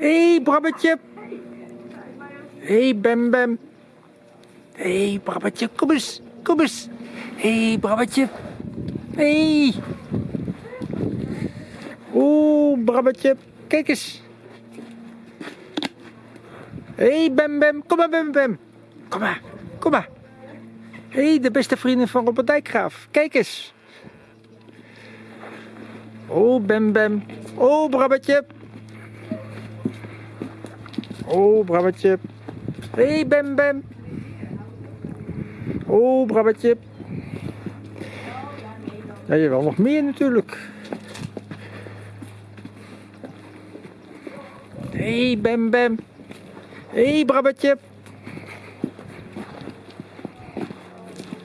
Hé, hey, Brabbetje. Hé, hey, Bem Bem. Hé, hey, Brabbetje, kom eens. Kom eens. Hé, hey, Brabbetje. Hé. Hey. Oeh, Brabbetje. Kijk eens. Hé, hey, Bem Bem. Kom maar, Bem Bem. Kom maar. Kom maar. Hé, hey, de beste vriendin van Robert Dijkgraaf. Kijk eens. Oh, Bem Bem. Oh, Brabbetje. Oh, Brabbetje. Hé, hey, Bem Bem. Oh, Brabbetje. Ja, je wil nog meer natuurlijk. Hey, Bem Bem. Hey, Brabbetje.